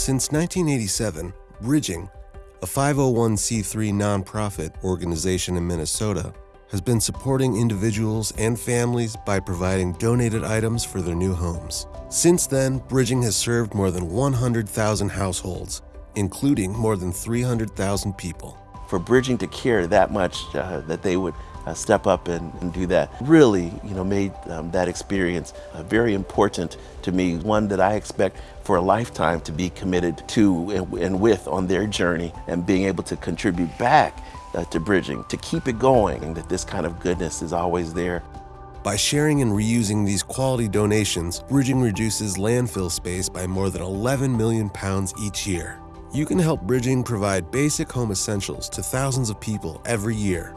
Since 1987, Bridging, a 501c3 nonprofit organization in Minnesota, has been supporting individuals and families by providing donated items for their new homes. Since then, Bridging has served more than 100,000 households, including more than 300,000 people. For Bridging to care that much uh, that they would uh, step up and, and, do that really you know made um, that experience uh, very important to me one that I expect for a lifetime to be committed to and, and with on their journey and being able to contribute back uh, to bridging to keep it going and that this kind of goodness is always there by sharing and reusing these quality donations, Bridging reduces landfill space by more than 11 million pounds each year. You can help Bridging provide basic home essentials to thousands of people every year.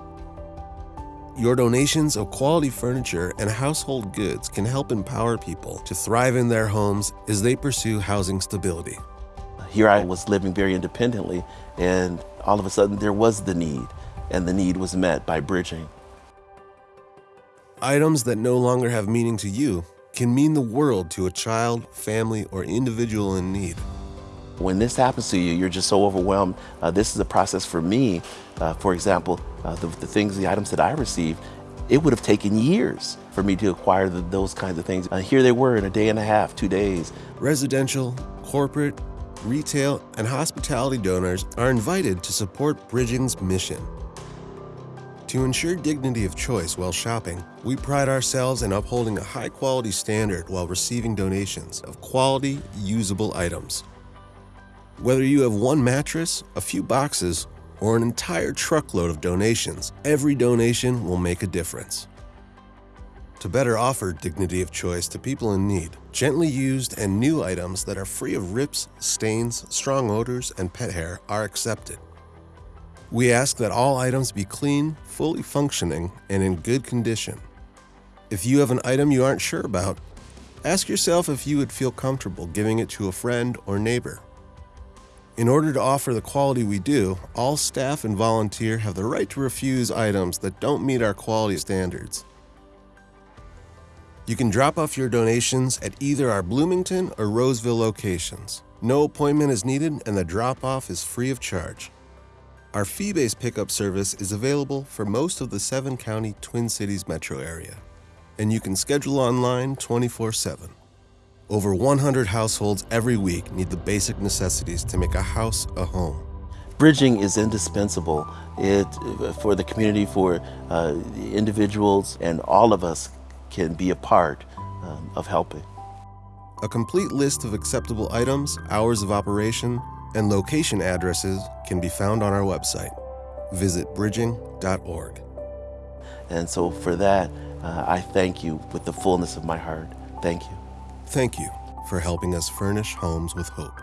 Your donations of quality furniture and household goods can help empower people to thrive in their homes as they pursue housing stability. Here I was living very independently, and all of a sudden there was the need, and the need was met by bridging. Items that no longer have meaning to you can mean the world to a child, family, or individual in need. When this happens to you, you're just so overwhelmed. Uh, this is a process for me. Uh, for example, uh, the, the, things, the items that I received, it would have taken years for me to acquire the, those kinds of things. Uh, here they were in a day and a half, two days. Residential, corporate, retail, and hospitality donors are invited to support Bridging's mission. To ensure dignity of choice while shopping, we pride ourselves in upholding a high quality standard while receiving donations of quality, usable items. Whether you have one mattress, a few boxes, or an entire truckload of donations, every donation will make a difference. To better offer dignity of choice to people in need, gently used and new items that are free of rips, stains, strong odors, and pet hair are accepted. We ask that all items be clean, fully functioning, and in good condition. If you have an item you aren't sure about, ask yourself if you would feel comfortable giving it to a friend or neighbor. In order to offer the quality we do, all staff and volunteer have the right to refuse items that don't meet our quality standards. You can drop off your donations at either our Bloomington or Roseville locations. No appointment is needed and the drop-off is free of charge. Our fee-based pickup service is available for most of the seven-county Twin Cities metro area, and you can schedule online 24-7. Over 100 households every week need the basic necessities to make a house a home. Bridging is indispensable it, for the community, for uh, individuals, and all of us can be a part um, of helping. A complete list of acceptable items, hours of operation, and location addresses can be found on our website. Visit bridging.org. And so for that, uh, I thank you with the fullness of my heart. Thank you. Thank you for helping us furnish homes with hope.